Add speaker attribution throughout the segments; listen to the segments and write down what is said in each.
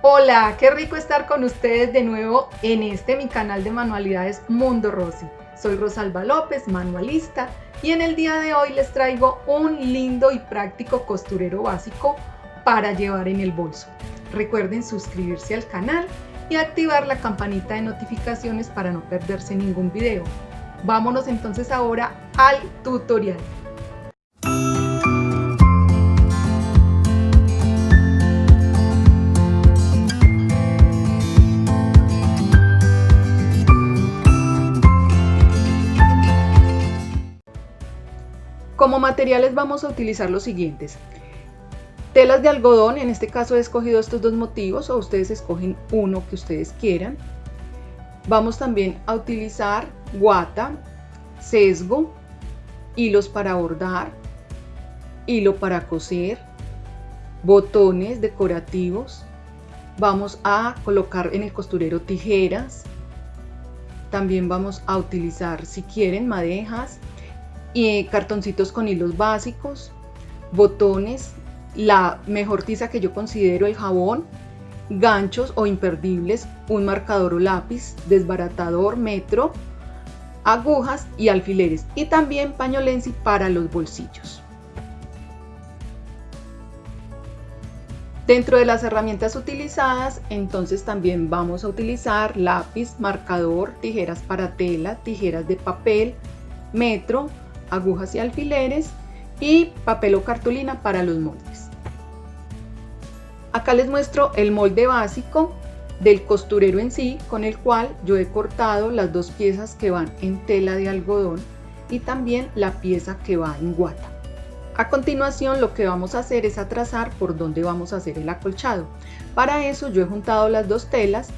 Speaker 1: Hola, qué rico estar con ustedes de nuevo en este mi canal de manualidades Mundo Rosy. Soy Rosalba López, manualista, y en el día de hoy les traigo un lindo y práctico costurero básico para llevar en el bolso. Recuerden suscribirse al canal y activar la campanita de notificaciones para no perderse ningún video. Vámonos entonces ahora al tutorial. Como materiales vamos a utilizar los siguientes. Telas de algodón, en este caso he escogido estos dos motivos o ustedes escogen uno que ustedes quieran. Vamos también a utilizar guata, sesgo, hilos para bordar, hilo para coser, botones decorativos. Vamos a colocar en el costurero tijeras. También vamos a utilizar, si quieren, madejas, y cartoncitos con hilos básicos, botones, la mejor tiza que yo considero el jabón, ganchos o imperdibles, un marcador o lápiz, desbaratador, metro, agujas y alfileres y también pañolensi para los bolsillos. Dentro de las herramientas utilizadas, entonces también vamos a utilizar lápiz, marcador, tijeras para tela, tijeras de papel, metro, agujas y alfileres y papel o cartulina para los moldes. Acá les muestro el molde básico del costurero en sí con el cual yo he cortado las dos piezas que van en tela de algodón y también la pieza que va en guata. A continuación lo que vamos a hacer es a trazar por dónde vamos a hacer el acolchado. Para eso yo he juntado las dos telas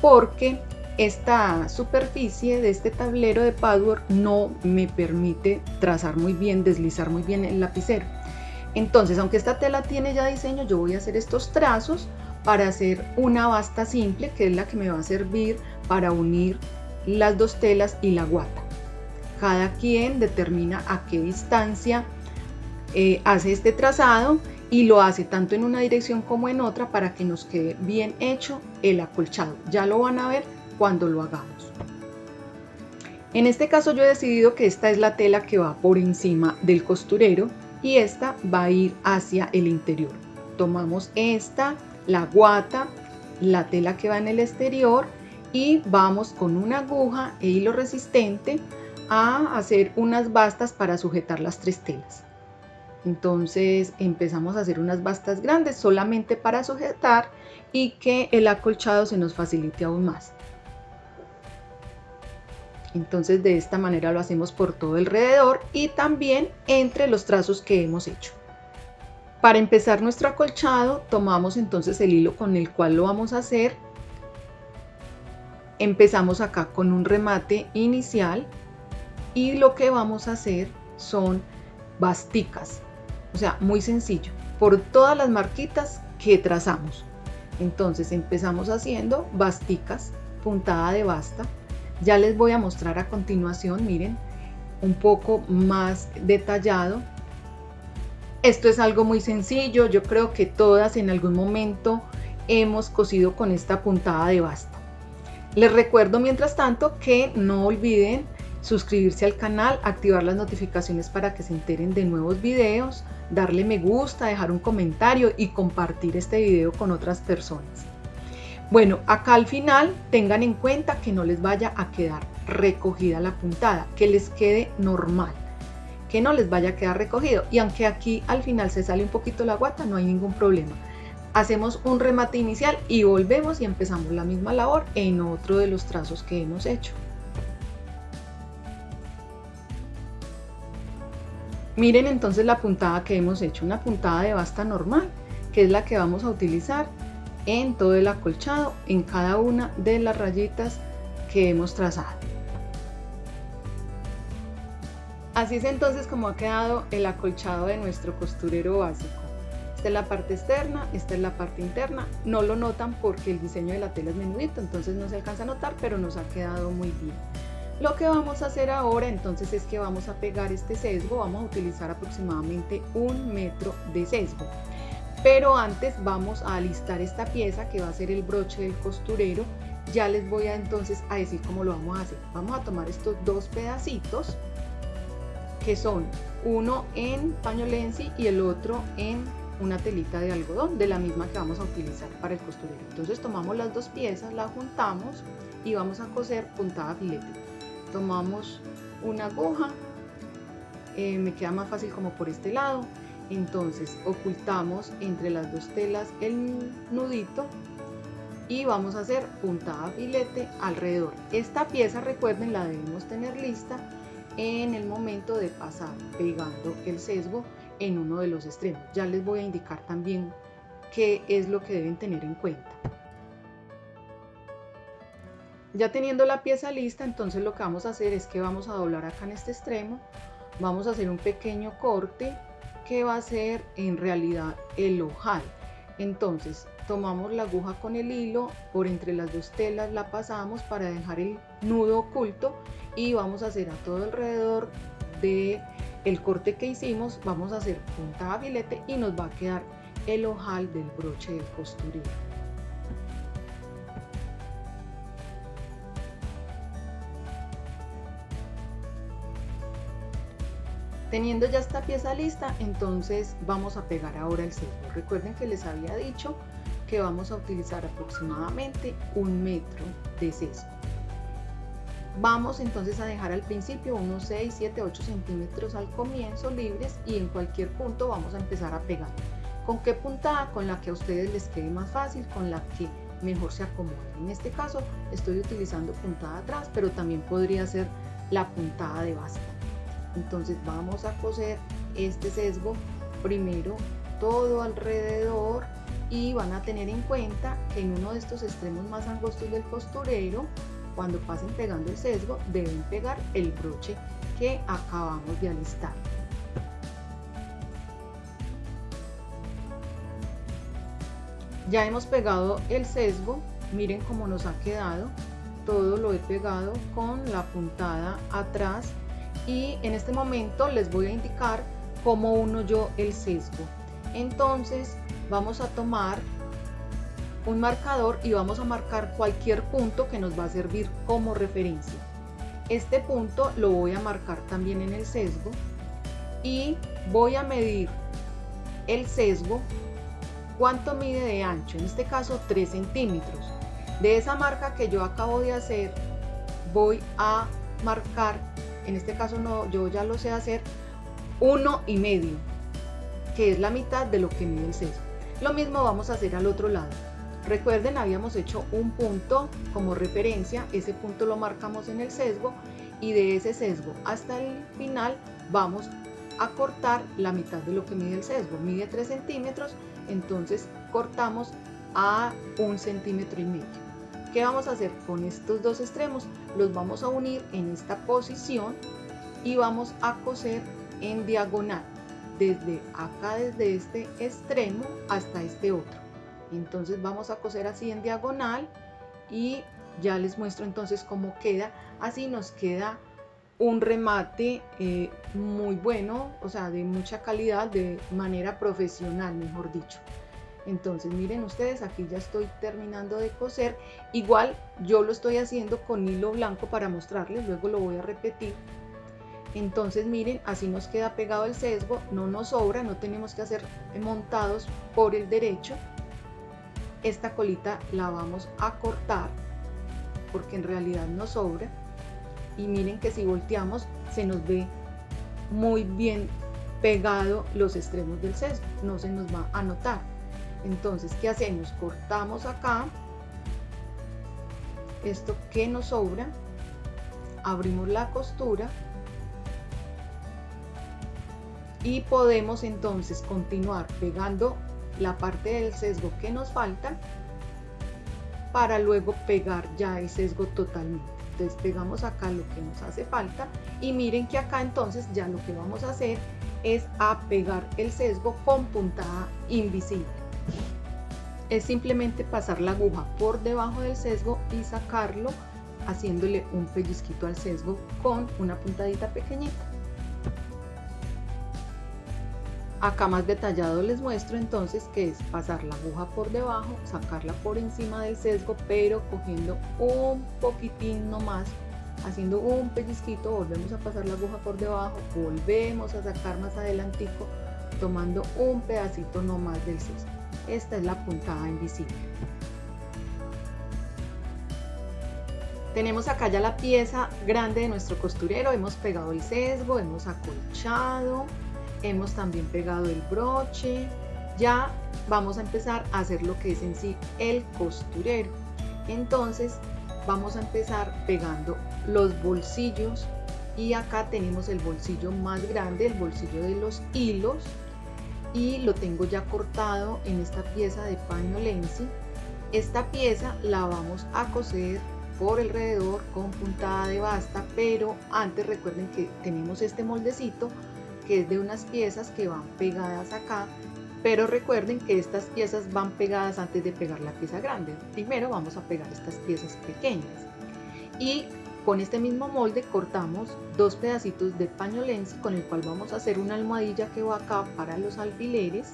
Speaker 1: porque esta superficie de este tablero de patchwork no me permite trazar muy bien, deslizar muy bien el lapicero. Entonces, aunque esta tela tiene ya diseño, yo voy a hacer estos trazos para hacer una basta simple, que es la que me va a servir para unir las dos telas y la guata. Cada quien determina a qué distancia eh, hace este trazado y lo hace tanto en una dirección como en otra para que nos quede bien hecho el acolchado. Ya lo van a ver cuando lo hagamos. En este caso yo he decidido que esta es la tela que va por encima del costurero y esta va a ir hacia el interior. Tomamos esta, la guata, la tela que va en el exterior y vamos con una aguja e hilo resistente a hacer unas bastas para sujetar las tres telas. Entonces empezamos a hacer unas bastas grandes solamente para sujetar y que el acolchado se nos facilite aún más. Entonces de esta manera lo hacemos por todo alrededor y también entre los trazos que hemos hecho. Para empezar nuestro acolchado tomamos entonces el hilo con el cual lo vamos a hacer. Empezamos acá con un remate inicial y lo que vamos a hacer son basticas. O sea, muy sencillo, por todas las marquitas que trazamos. Entonces empezamos haciendo basticas, puntada de basta, ya les voy a mostrar a continuación, miren, un poco más detallado. Esto es algo muy sencillo, yo creo que todas en algún momento hemos cosido con esta puntada de basta. Les recuerdo mientras tanto que no olviden suscribirse al canal, activar las notificaciones para que se enteren de nuevos videos, darle me gusta, dejar un comentario y compartir este video con otras personas. Bueno, acá al final tengan en cuenta que no les vaya a quedar recogida la puntada, que les quede normal, que no les vaya a quedar recogido. Y aunque aquí al final se sale un poquito la guata, no hay ningún problema. Hacemos un remate inicial y volvemos y empezamos la misma labor en otro de los trazos que hemos hecho. Miren entonces la puntada que hemos hecho, una puntada de basta normal, que es la que vamos a utilizar en todo el acolchado en cada una de las rayitas que hemos trazado. Así es entonces como ha quedado el acolchado de nuestro costurero básico. Esta es la parte externa, esta es la parte interna. No lo notan porque el diseño de la tela es menudito, entonces no se alcanza a notar, pero nos ha quedado muy bien. Lo que vamos a hacer ahora entonces es que vamos a pegar este sesgo, vamos a utilizar aproximadamente un metro de sesgo. Pero antes vamos a alistar esta pieza que va a ser el broche del costurero. Ya les voy a entonces a decir cómo lo vamos a hacer. Vamos a tomar estos dos pedacitos que son uno en paño lenzi y el otro en una telita de algodón de la misma que vamos a utilizar para el costurero. Entonces tomamos las dos piezas las juntamos y vamos a coser puntada filete. Tomamos una aguja eh, me queda más fácil como por este lado entonces ocultamos entre las dos telas el nudito y vamos a hacer puntada filete alrededor. Esta pieza recuerden la debemos tener lista en el momento de pasar pegando el sesgo en uno de los extremos. Ya les voy a indicar también qué es lo que deben tener en cuenta. Ya teniendo la pieza lista entonces lo que vamos a hacer es que vamos a doblar acá en este extremo. Vamos a hacer un pequeño corte que va a ser en realidad el ojal entonces tomamos la aguja con el hilo por entre las dos telas la pasamos para dejar el nudo oculto y vamos a hacer a todo alrededor de el corte que hicimos vamos a hacer puntada filete y nos va a quedar el ojal del broche del costurero Teniendo ya esta pieza lista, entonces vamos a pegar ahora el sesgo. Recuerden que les había dicho que vamos a utilizar aproximadamente un metro de sesgo. Vamos entonces a dejar al principio unos 6, 7, 8 centímetros al comienzo libres y en cualquier punto vamos a empezar a pegar. ¿Con qué puntada? Con la que a ustedes les quede más fácil, con la que mejor se acomode. En este caso estoy utilizando puntada atrás, pero también podría ser la puntada de base entonces vamos a coser este sesgo primero todo alrededor y van a tener en cuenta que en uno de estos extremos más angostos del costurero cuando pasen pegando el sesgo deben pegar el broche que acabamos de alistar. Ya hemos pegado el sesgo miren cómo nos ha quedado todo lo he pegado con la puntada atrás y en este momento les voy a indicar cómo uno yo el sesgo. Entonces vamos a tomar un marcador y vamos a marcar cualquier punto que nos va a servir como referencia. Este punto lo voy a marcar también en el sesgo y voy a medir el sesgo cuánto mide de ancho, en este caso 3 centímetros. De esa marca que yo acabo de hacer voy a marcar en este caso no, yo ya lo sé hacer, uno y medio, que es la mitad de lo que mide el sesgo. Lo mismo vamos a hacer al otro lado. Recuerden, habíamos hecho un punto como referencia, ese punto lo marcamos en el sesgo y de ese sesgo hasta el final vamos a cortar la mitad de lo que mide el sesgo. Mide 3 centímetros, entonces cortamos a un centímetro y medio. ¿Qué vamos a hacer con estos dos extremos? Los vamos a unir en esta posición y vamos a coser en diagonal desde acá desde este extremo hasta este otro. Entonces vamos a coser así en diagonal y ya les muestro entonces cómo queda. Así nos queda un remate eh, muy bueno o sea de mucha calidad de manera profesional mejor dicho entonces miren ustedes aquí ya estoy terminando de coser. Igual yo lo estoy haciendo con hilo blanco para mostrarles luego lo voy a repetir. Entonces miren así nos queda pegado el sesgo no nos sobra no tenemos que hacer montados por el derecho. Esta colita la vamos a cortar porque en realidad nos sobra. Y miren que si volteamos se nos ve muy bien pegado los extremos del sesgo no se nos va a notar entonces, ¿qué hacemos? Cortamos acá esto que nos sobra, abrimos la costura y podemos entonces continuar pegando la parte del sesgo que nos falta para luego pegar ya el sesgo totalmente. Entonces pegamos acá lo que nos hace falta y miren que acá entonces ya lo que vamos a hacer es a pegar el sesgo con puntada invisible es simplemente pasar la aguja por debajo del sesgo y sacarlo haciéndole un pellizquito al sesgo con una puntadita pequeñita Acá más detallado les muestro entonces que es pasar la aguja por debajo, sacarla por encima del sesgo, pero cogiendo un poquitín nomás, haciendo un pellizquito, volvemos a pasar la aguja por debajo, volvemos a sacar más adelantico, tomando un pedacito nomás del sesgo. Esta es la puntada invisible. Tenemos acá ya la pieza grande de nuestro costurero, hemos pegado el sesgo, hemos acolchado, hemos también pegado el broche, ya vamos a empezar a hacer lo que es en sí el costurero. Entonces vamos a empezar pegando los bolsillos y acá tenemos el bolsillo más grande, el bolsillo de los hilos y lo tengo ya cortado en esta pieza de paño lenzi. Esta pieza la vamos a coser por alrededor con puntada de basta, pero antes recuerden que tenemos este moldecito que es de unas piezas que van pegadas acá, pero recuerden que estas piezas van pegadas antes de pegar la pieza grande. Primero vamos a pegar estas piezas pequeñas. Y con este mismo molde cortamos dos pedacitos de paño con el cual vamos a hacer una almohadilla que va acá para los alfileres.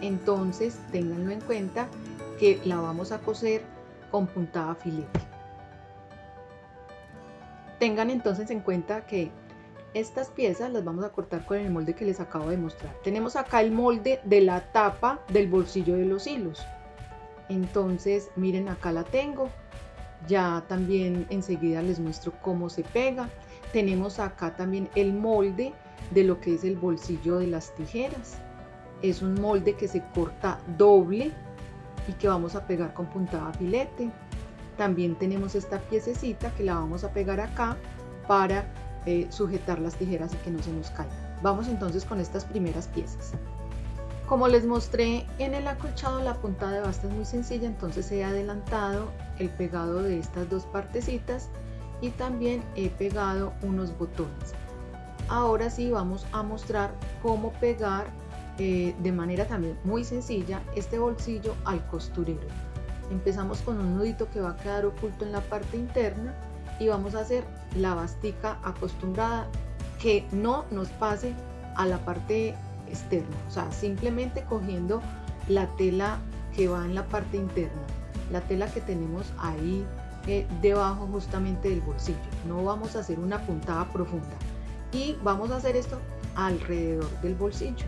Speaker 1: Entonces ténganlo en cuenta que la vamos a coser con puntada filete. Tengan entonces en cuenta que estas piezas las vamos a cortar con el molde que les acabo de mostrar. Tenemos acá el molde de la tapa del bolsillo de los hilos. Entonces, miren, acá la tengo. Ya también enseguida les muestro cómo se pega. Tenemos acá también el molde de lo que es el bolsillo de las tijeras. Es un molde que se corta doble y que vamos a pegar con puntada filete. También tenemos esta piececita que la vamos a pegar acá para eh, sujetar las tijeras y que no se nos caigan. Vamos entonces con estas primeras piezas. Como les mostré en el acolchado, la puntada de basta es muy sencilla, entonces he adelantado el pegado de estas dos partecitas y también he pegado unos botones. Ahora sí vamos a mostrar cómo pegar eh, de manera también muy sencilla este bolsillo al costurero. Empezamos con un nudito que va a quedar oculto en la parte interna y vamos a hacer la bastica acostumbrada que no nos pase a la parte externa, o sea, simplemente cogiendo la tela que va en la parte interna, la tela que tenemos ahí eh, debajo justamente del bolsillo. No vamos a hacer una puntada profunda y vamos a hacer esto alrededor del bolsillo.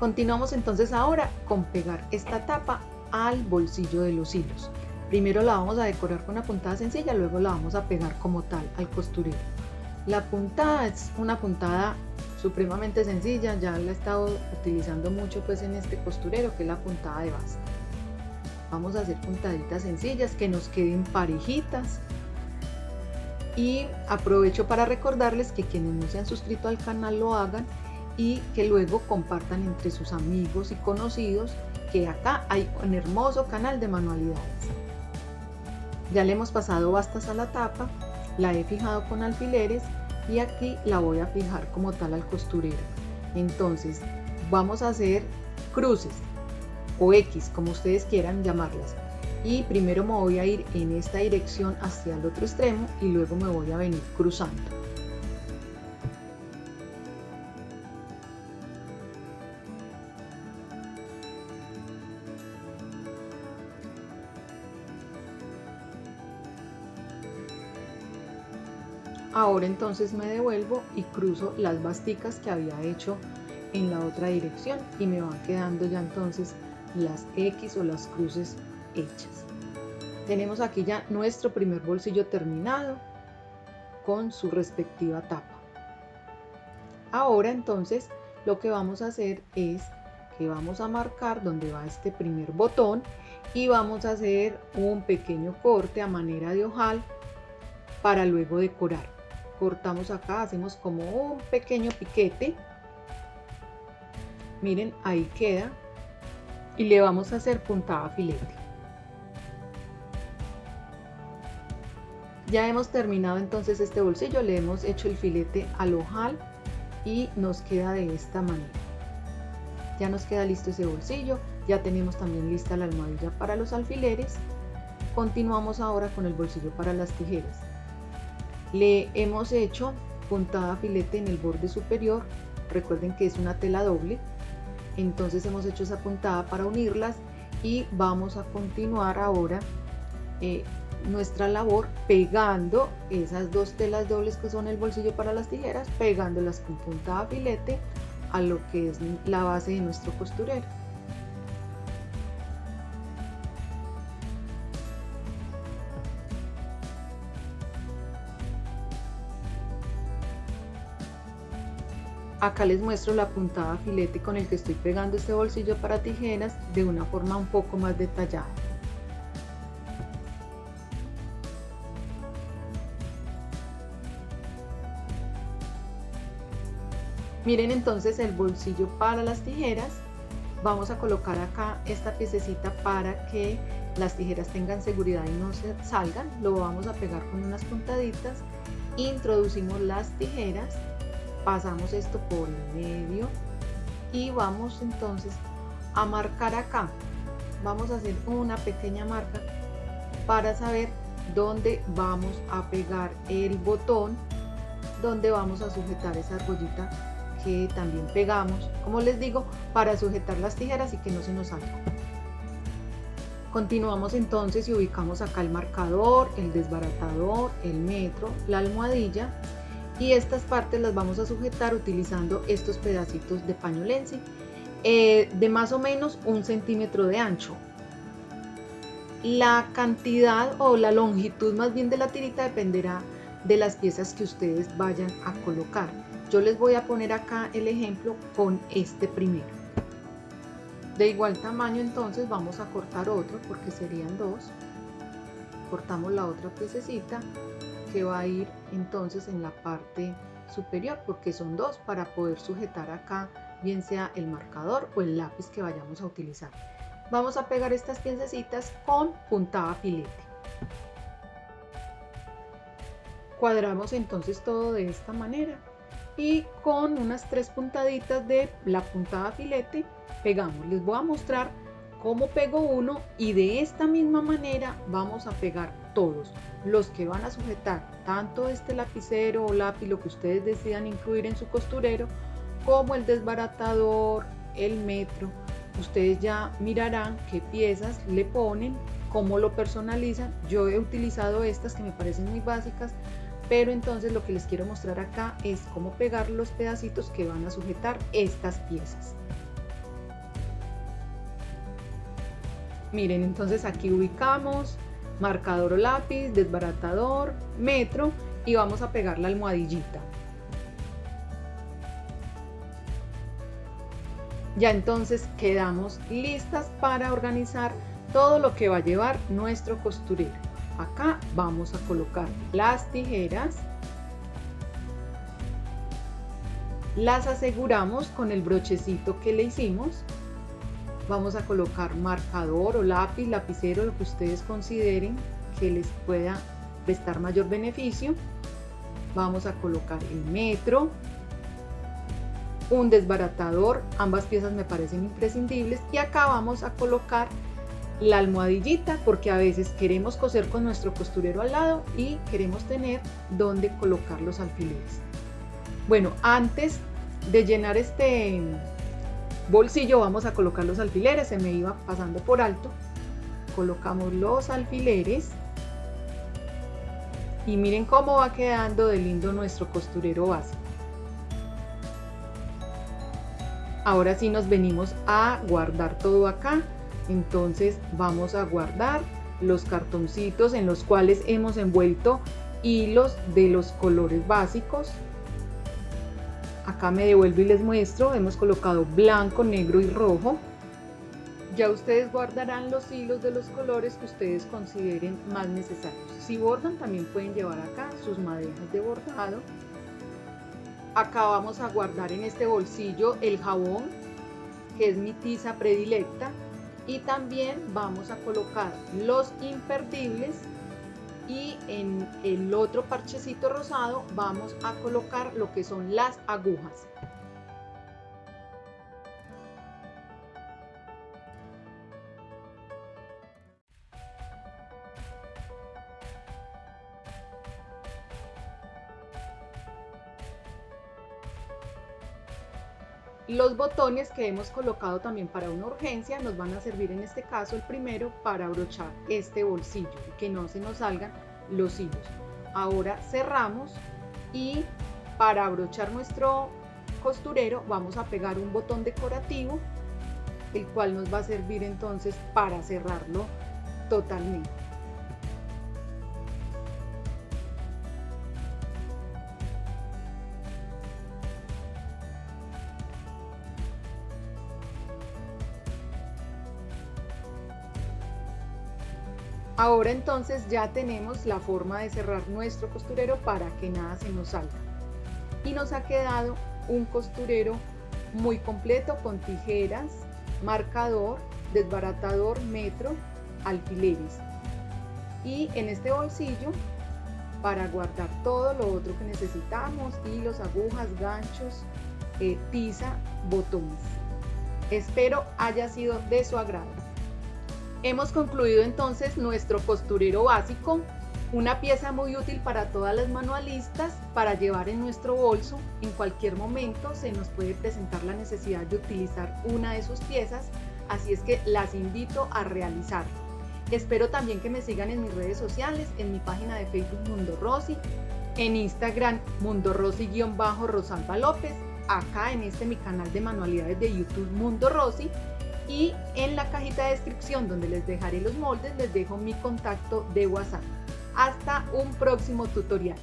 Speaker 1: Continuamos entonces ahora con pegar esta tapa al bolsillo de los hilos. Primero la vamos a decorar con una puntada sencilla, luego la vamos a pegar como tal al costurero. La puntada es una puntada supremamente sencilla, ya la he estado utilizando mucho pues en este costurero que es la puntada de base. Vamos a hacer puntaditas sencillas que nos queden parejitas. Y aprovecho para recordarles que quienes no se han suscrito al canal lo hagan y que luego compartan entre sus amigos y conocidos que acá hay un hermoso canal de manualidades. Ya le hemos pasado bastas a la tapa, la he fijado con alfileres y aquí la voy a fijar como tal al costurero. Entonces vamos a hacer cruces o X, como ustedes quieran llamarlas. Y primero me voy a ir en esta dirección hacia el otro extremo y luego me voy a venir cruzando. Ahora entonces me devuelvo y cruzo las basticas que había hecho en la otra dirección y me van quedando ya entonces las X o las cruces hechas. Tenemos aquí ya nuestro primer bolsillo terminado con su respectiva tapa. Ahora entonces lo que vamos a hacer es que vamos a marcar donde va este primer botón y vamos a hacer un pequeño corte a manera de ojal para luego decorar cortamos acá, hacemos como un pequeño piquete. Miren, ahí queda. Y le vamos a hacer puntada filete. Ya hemos terminado entonces este bolsillo, le hemos hecho el filete al ojal y nos queda de esta manera. Ya nos queda listo ese bolsillo, ya tenemos también lista la almohadilla para los alfileres. Continuamos ahora con el bolsillo para las tijeras. Le hemos hecho puntada filete en el borde superior recuerden que es una tela doble entonces hemos hecho esa puntada para unirlas y vamos a continuar ahora eh, nuestra labor pegando esas dos telas dobles que son el bolsillo para las tijeras pegándolas con puntada filete a lo que es la base de nuestro costurero Acá les muestro la puntada filete con el que estoy pegando este bolsillo para tijeras de una forma un poco más detallada. Miren entonces el bolsillo para las tijeras. Vamos a colocar acá esta piececita para que las tijeras tengan seguridad y no se salgan. Lo vamos a pegar con unas puntaditas. Introducimos las tijeras pasamos esto por el medio y vamos entonces a marcar acá. Vamos a hacer una pequeña marca para saber dónde vamos a pegar el botón donde vamos a sujetar esa argollita que también pegamos como les digo para sujetar las tijeras y que no se nos salga. Continuamos entonces y ubicamos acá el marcador el desbaratador el metro la almohadilla y estas partes las vamos a sujetar utilizando estos pedacitos de paño lenzi eh, de más o menos un centímetro de ancho. La cantidad o la longitud más bien de la tirita dependerá de las piezas que ustedes vayan a colocar. Yo les voy a poner acá el ejemplo con este primero. De igual tamaño entonces vamos a cortar otro porque serían dos. Cortamos la otra piececita que va a ir entonces en la parte superior porque son dos para poder sujetar acá bien sea el marcador o el lápiz que vayamos a utilizar. Vamos a pegar estas piececitas con puntada filete. Cuadramos entonces todo de esta manera y con unas tres puntaditas de la puntada filete pegamos. Les voy a mostrar cómo pego uno y de esta misma manera vamos a pegar todos los que van a sujetar tanto este lapicero o lápiz, lo que ustedes decidan incluir en su costurero, como el desbaratador, el metro. Ustedes ya mirarán qué piezas le ponen, cómo lo personalizan. Yo he utilizado estas que me parecen muy básicas, pero entonces lo que les quiero mostrar acá es cómo pegar los pedacitos que van a sujetar estas piezas. Miren, entonces aquí ubicamos marcador o lápiz, desbaratador, metro y vamos a pegar la almohadillita. Ya entonces quedamos listas para organizar todo lo que va a llevar nuestro costurero. Acá vamos a colocar las tijeras. Las aseguramos con el brochecito que le hicimos vamos a colocar marcador o lápiz, lapicero, lo que ustedes consideren que les pueda prestar mayor beneficio. Vamos a colocar el metro, un desbaratador, ambas piezas me parecen imprescindibles y acá vamos a colocar la almohadillita porque a veces queremos coser con nuestro costurero al lado y queremos tener donde colocar los alfileres. Bueno, antes de llenar este bolsillo vamos a colocar los alfileres, se me iba pasando por alto. Colocamos los alfileres y miren cómo va quedando de lindo nuestro costurero básico. Ahora sí nos venimos a guardar todo acá. Entonces vamos a guardar los cartoncitos en los cuales hemos envuelto hilos de los colores básicos acá me devuelvo y les muestro, hemos colocado blanco, negro y rojo. Ya ustedes guardarán los hilos de los colores que ustedes consideren más necesarios. Si bordan también pueden llevar acá sus madejas de bordado. Acá vamos a guardar en este bolsillo el jabón, que es mi tiza predilecta. Y también vamos a colocar los imperdibles y en el otro parchecito rosado vamos a colocar lo que son las agujas. Los botones que hemos colocado también para una urgencia nos van a servir en este caso el primero para abrochar este bolsillo que no se nos salgan los hilos. Ahora cerramos y para abrochar nuestro costurero vamos a pegar un botón decorativo el cual nos va a servir entonces para cerrarlo totalmente. Ahora entonces ya tenemos la forma de cerrar nuestro costurero para que nada se nos salga. Y nos ha quedado un costurero muy completo con tijeras, marcador, desbaratador, metro, alfileres. Y en este bolsillo para guardar todo lo otro que necesitamos, hilos, agujas, ganchos, eh, tiza, botones. Espero haya sido de su agrado. Hemos concluido entonces nuestro costurero básico, una pieza muy útil para todas las manualistas para llevar en nuestro bolso. En cualquier momento se nos puede presentar la necesidad de utilizar una de sus piezas, así es que las invito a realizarlo. Espero también que me sigan en mis redes sociales, en mi página de Facebook Mundo Rosy, en Instagram Mundo Rosy-Rosalba López, acá en este mi canal de manualidades de YouTube Mundo Rosy y en la cajita de descripción donde les dejaré los moldes les dejo mi contacto de WhatsApp. Hasta un próximo tutorial.